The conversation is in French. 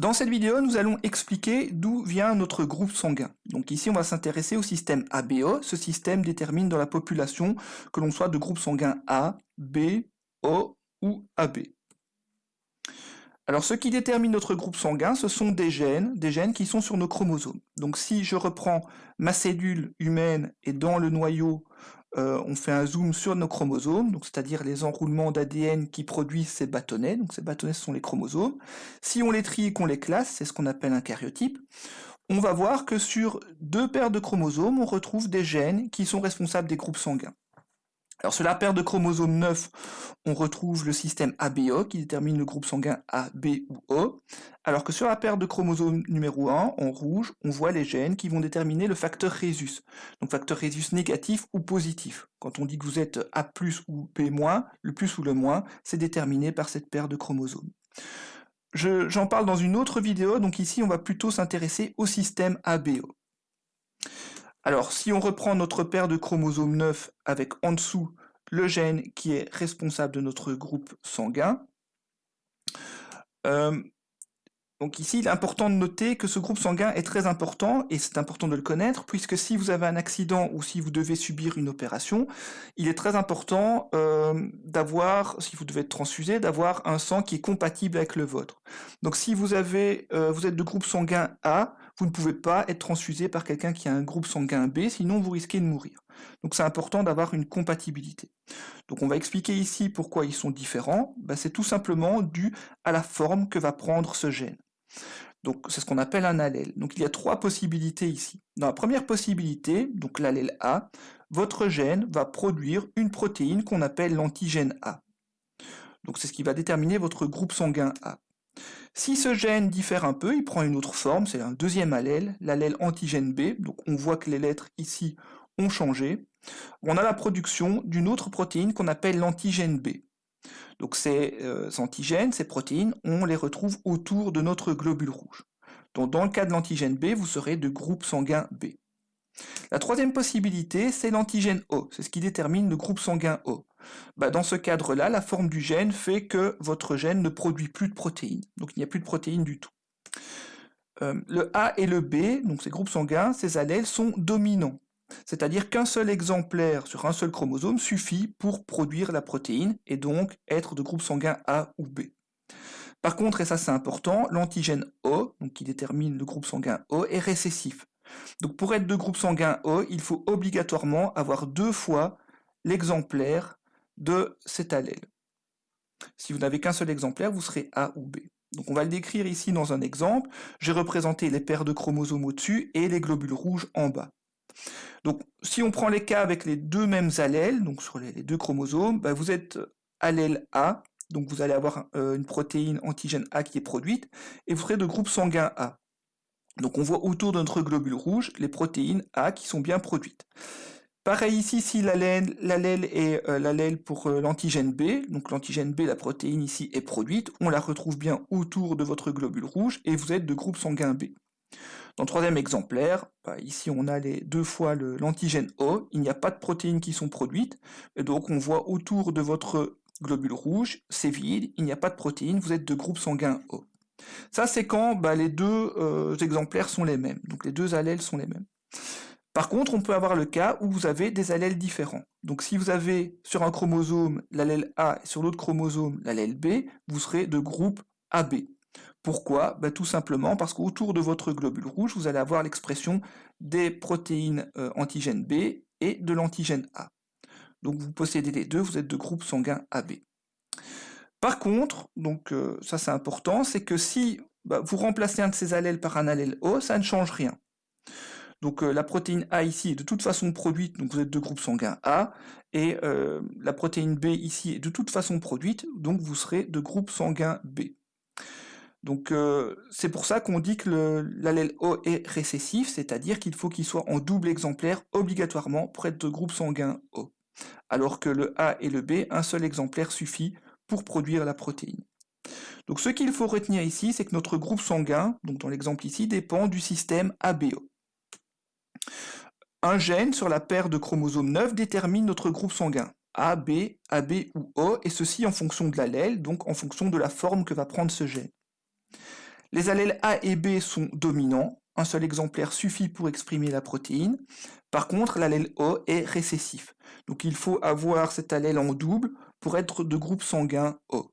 Dans cette vidéo, nous allons expliquer d'où vient notre groupe sanguin. Donc ici, on va s'intéresser au système ABO. Ce système détermine dans la population que l'on soit de groupe sanguin A, B, O ou AB. Alors ce qui détermine notre groupe sanguin, ce sont des gènes, des gènes qui sont sur nos chromosomes. Donc si je reprends ma cellule humaine et dans le noyau, euh, on fait un zoom sur nos chromosomes, c'est-à-dire les enroulements d'ADN qui produisent ces bâtonnets, donc ces bâtonnets sont les chromosomes. Si on les trie et qu'on les classe, c'est ce qu'on appelle un karyotype, on va voir que sur deux paires de chromosomes, on retrouve des gènes qui sont responsables des groupes sanguins. Alors sur la paire de chromosomes 9, on retrouve le système ABO qui détermine le groupe sanguin A, B ou O, alors que sur la paire de chromosomes numéro 1, en rouge, on voit les gènes qui vont déterminer le facteur rhésus, donc facteur rhésus négatif ou positif. Quand on dit que vous êtes A+, ou B-, le plus ou le moins, c'est déterminé par cette paire de chromosomes. J'en parle dans une autre vidéo, donc ici on va plutôt s'intéresser au système ABO. Alors, si on reprend notre paire de chromosomes 9 avec en dessous le gène qui est responsable de notre groupe sanguin, euh, donc ici, il est important de noter que ce groupe sanguin est très important, et c'est important de le connaître, puisque si vous avez un accident ou si vous devez subir une opération, il est très important euh, d'avoir, si vous devez être transfusé, d'avoir un sang qui est compatible avec le vôtre. Donc si vous, avez, euh, vous êtes de groupe sanguin A, vous ne pouvez pas être transfusé par quelqu'un qui a un groupe sanguin B, sinon vous risquez de mourir. Donc c'est important d'avoir une compatibilité. Donc on va expliquer ici pourquoi ils sont différents. Ben, c'est tout simplement dû à la forme que va prendre ce gène. Donc c'est ce qu'on appelle un allèle. Donc il y a trois possibilités ici. Dans la première possibilité, donc l'allèle A, votre gène va produire une protéine qu'on appelle l'antigène A. Donc c'est ce qui va déterminer votre groupe sanguin A. Si ce gène diffère un peu, il prend une autre forme, c'est un deuxième allèle, l'allèle antigène B, on voit que les lettres ici ont changé. On a la production d'une autre protéine qu'on appelle l'antigène B. Donc ces euh, antigènes, ces protéines, on les retrouve autour de notre globule rouge. Donc dans le cas de l'antigène B, vous serez de groupe sanguin B. La troisième possibilité, c'est l'antigène O, c'est ce qui détermine le groupe sanguin O. Bah, dans ce cadre-là, la forme du gène fait que votre gène ne produit plus de protéines, donc il n'y a plus de protéines du tout. Euh, le A et le B, donc ces groupes sanguins, ces allèles sont dominants. C'est-à-dire qu'un seul exemplaire sur un seul chromosome suffit pour produire la protéine et donc être de groupe sanguin A ou B. Par contre, et ça c'est important, l'antigène O, donc qui détermine le groupe sanguin O, est récessif. Donc pour être de groupe sanguin O, il faut obligatoirement avoir deux fois l'exemplaire de cet allèle. Si vous n'avez qu'un seul exemplaire, vous serez A ou B. Donc on va le décrire ici dans un exemple. J'ai représenté les paires de chromosomes au-dessus et les globules rouges en bas. Donc, si on prend les cas avec les deux mêmes allèles, donc sur les deux chromosomes, bah, vous êtes allèle A, donc vous allez avoir euh, une protéine antigène A qui est produite, et vous serez de groupe sanguin A. Donc on voit autour de notre globule rouge les protéines A qui sont bien produites. Pareil ici, si l'allèle est euh, l'allèle pour euh, l'antigène B, donc l'antigène B, la protéine ici est produite, on la retrouve bien autour de votre globule rouge, et vous êtes de groupe sanguin B. Dans le troisième exemplaire, bah, ici on a les deux fois l'antigène O, il n'y a pas de protéines qui sont produites, et donc on voit autour de votre globule rouge, c'est vide, il n'y a pas de protéines, vous êtes de groupe sanguin O. Ça c'est quand bah, les deux euh, exemplaires sont les mêmes, donc les deux allèles sont les mêmes. Par contre, on peut avoir le cas où vous avez des allèles différents. Donc si vous avez sur un chromosome l'allèle A et sur l'autre chromosome l'allèle B, vous serez de groupe AB. Pourquoi? Ben, Tout simplement parce qu'autour de votre globule rouge, vous allez avoir l'expression des protéines euh, antigène B et de l'antigène A. Donc vous possédez les deux, vous êtes de groupe sanguin AB. Par contre, donc euh, ça c'est important, c'est que si bah, vous remplacez un de ces allèles par un allèle O, ça ne change rien. Donc euh, la protéine A ici est de toute façon produite, donc vous êtes de groupe sanguin A, et la protéine B ici est de toute façon produite, donc vous serez de groupe sanguin B. Donc euh, c'est pour ça qu'on dit que l'allèle O est récessif, c'est-à-dire qu'il faut qu'il soit en double exemplaire obligatoirement pour être de groupe sanguin O. Alors que le A et le B, un seul exemplaire suffit pour produire la protéine. Donc ce qu'il faut retenir ici, c'est que notre groupe sanguin, donc dans l'exemple ici, dépend du système ABO. Un gène sur la paire de chromosomes 9 détermine notre groupe sanguin. A, B, AB ou O, et ceci en fonction de l'allèle, donc en fonction de la forme que va prendre ce gène. Les allèles A et B sont dominants, un seul exemplaire suffit pour exprimer la protéine. Par contre, l'allèle O est récessif. Donc il faut avoir cet allèle en double pour être de groupe sanguin O.